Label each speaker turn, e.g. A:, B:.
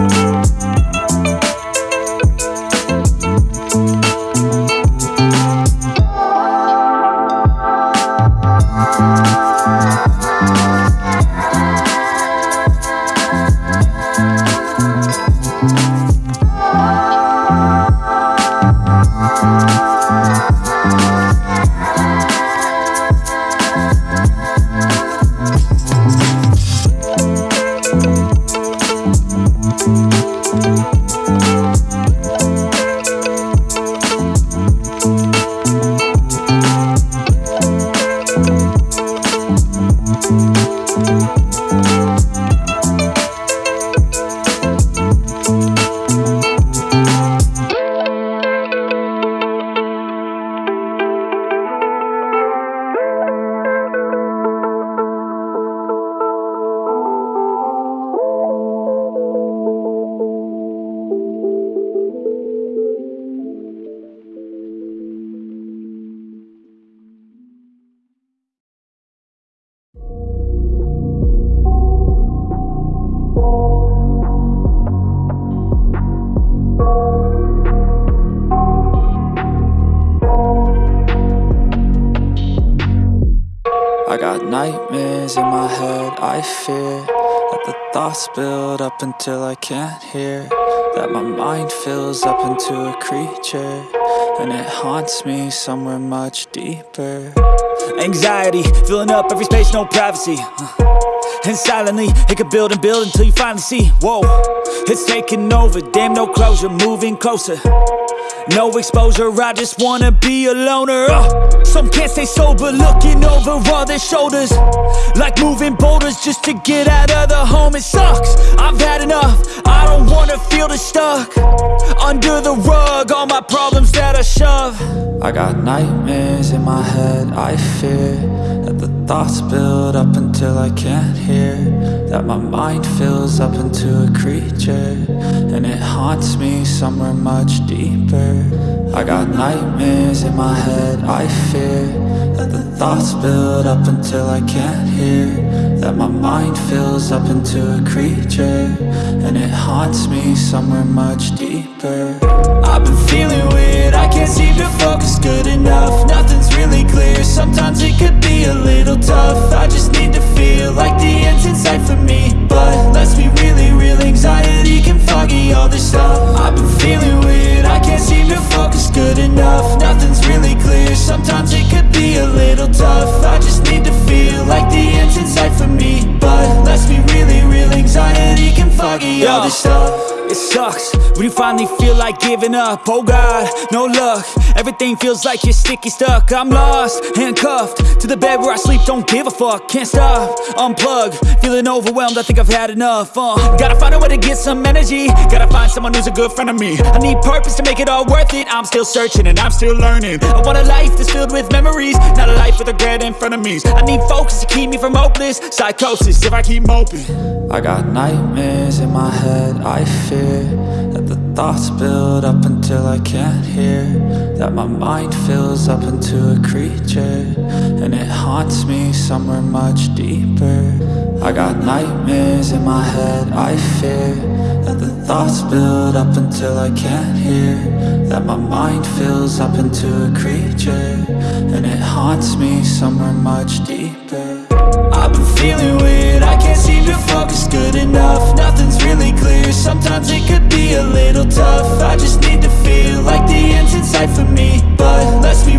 A: I nightmares in my head, I fear That the thoughts build up until I can't hear. That my mind fills up into a creature And it haunts me somewhere much deeper.
B: Anxiety, filling up every space, no privacy. And silently, it could build and build until you finally see. Whoa, it's taking over, damn no closure, moving closer no exposure, I just wanna be a loner. Uh, Some can't stay sober, looking over all their shoulders. Like moving boulders just to get out of the home It sucks, I've had enough, I don't wanna feel the stuck. Under the rug, all my problems I
A: got nightmares in my head, I fear That the thoughts build up until I can't hear. That my mind fills up into a creature And it haunts me somewhere much deeper. I got nightmares in my head, I fear That the thoughts build up until I can't hear. That my mind fills up into a creature And it haunts me somewhere much deeper.
B: I've been feeling weird, I can't seem to focus good enough. Nothing's really clear, sometimes it could be a little tough. I just need to feel like the end's in sight for me. But let's be really real, anxiety can foggy all this stuff. I've been feeling weird, I can't seem to focus good enough. Nothing's really clear, sometimes it sucks. When you finally feel like giving up Oh God, no luck. Everything feels like you're sticky stuck. I'm lost, handcuffed To the bed where I sleep, don't give a fuck. Can't stop, unplug Feeling overwhelmed, I think I've had enough uh, Gotta find a way to get some energy. Gotta find someone who's a good friend of me. I need purpose to make it all worth it. I'm still searching and I'm still learning. I want a life that's filled with memories Not a life with regret in front of me. I need focus to keep me from hopeless Psychosis. If I keep moping
A: I got nightmares in my head, I fear That the thoughts build up until I can't hear. That my mind fills up into a creature And it haunts me somewhere much deeper. I got nightmares in my head, I fear That the thoughts build up until I can't hear. That my mind fills up into a creature And it haunts me somewhere much deeper
B: I've been feeling weird, I can't seem to focus good enough. Nothing's really clear, sometimes it could be a little tough. I just need to feel like the end's in sight for me. But let's be